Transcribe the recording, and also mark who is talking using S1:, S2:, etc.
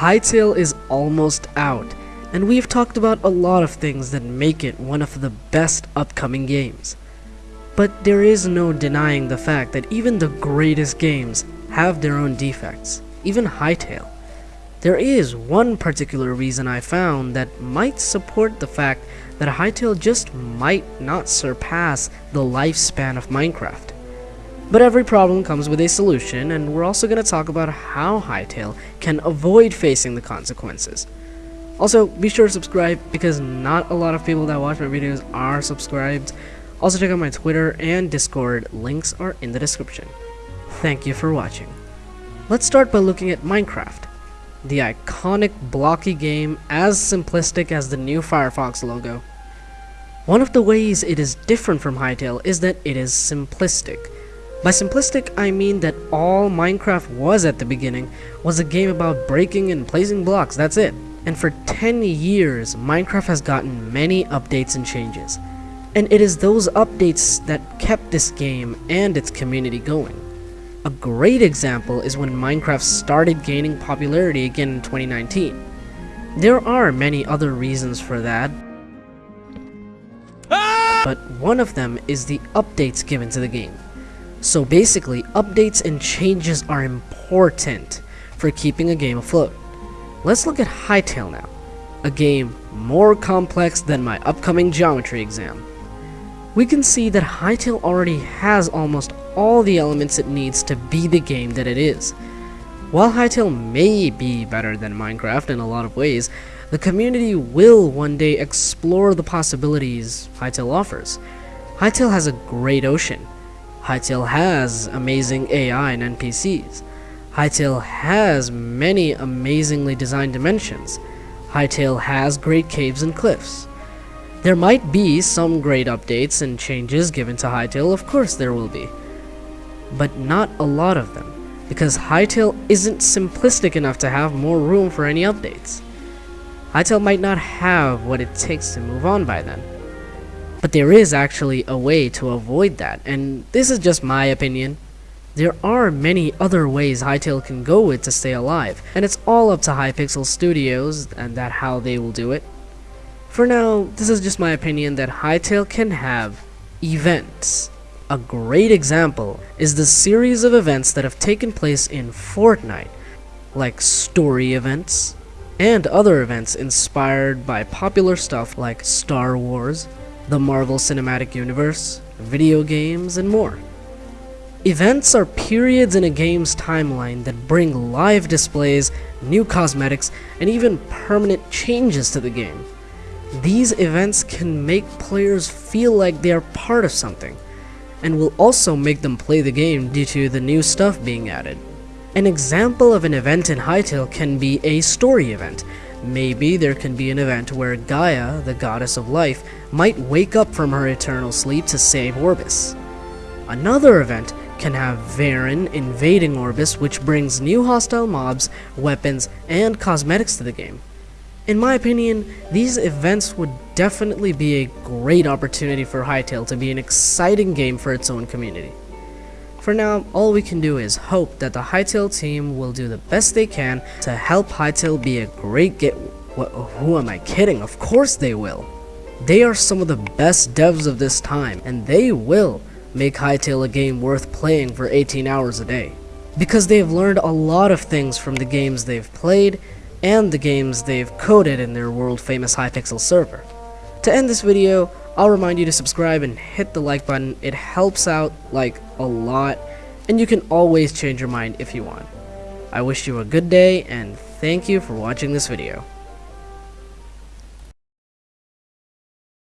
S1: Hytale is almost out, and we've talked about a lot of things that make it one of the best upcoming games. But there is no denying the fact that even the greatest games have their own defects, even Hytale. There is one particular reason I found that might support the fact that Hytale just might not surpass the lifespan of Minecraft. But every problem comes with a solution, and we're also going to talk about how Hytale can avoid facing the consequences. Also, be sure to subscribe because not a lot of people that watch my videos are subscribed. Also check out my Twitter and Discord, links are in the description. Thank you for watching. Let's start by looking at Minecraft the iconic blocky game as simplistic as the new Firefox logo. One of the ways it is different from Hytale is that it is simplistic. By simplistic, I mean that all Minecraft was at the beginning was a game about breaking and placing blocks, that's it. And for 10 years, Minecraft has gotten many updates and changes. And it is those updates that kept this game and its community going. A great example is when Minecraft started gaining popularity again in 2019. There are many other reasons for that, ah! but one of them is the updates given to the game. So basically, updates and changes are important for keeping a game afloat. Let's look at Hytale now, a game more complex than my upcoming geometry exam. We can see that Hytale already has almost all the elements it needs to be the game that it is. While Hytale may be better than Minecraft in a lot of ways, the community will one day explore the possibilities Hytale offers. Hytale has a great ocean. Hytale has amazing AI and NPCs. Hytale has many amazingly designed dimensions. Hytale has great caves and cliffs. There might be some great updates and changes given to Hytale, of course there will be but not a lot of them, because Hytale isn't simplistic enough to have more room for any updates. Hytale might not have what it takes to move on by then. But there is actually a way to avoid that, and this is just my opinion. There are many other ways Hytale can go with to stay alive, and it's all up to Hypixel Studios and that how they will do it. For now, this is just my opinion that Hytale can have events a great example is the series of events that have taken place in Fortnite, like story events, and other events inspired by popular stuff like Star Wars, the Marvel Cinematic Universe, video games, and more. Events are periods in a game's timeline that bring live displays, new cosmetics, and even permanent changes to the game. These events can make players feel like they are part of something, and will also make them play the game due to the new stuff being added. An example of an event in Hytale can be a story event. Maybe there can be an event where Gaia, the goddess of life, might wake up from her eternal sleep to save Orbis. Another event can have Varyn invading Orbis which brings new hostile mobs, weapons, and cosmetics to the game. In my opinion, these events would definitely be a great opportunity for Hytale to be an exciting game for its own community. For now, all we can do is hope that the Hytale team will do the best they can to help Hytale be a great get- who am I kidding? Of course they will. They are some of the best devs of this time, and they will make Hytale a game worth playing for 18 hours a day. Because they have learned a lot of things from the games they've played, and the games they've coded in their world-famous Hypixel server. To end this video, I'll remind you to subscribe and hit the like button, it helps out like a lot, and you can always change your mind if you want. I wish you a good day, and thank you for watching this video.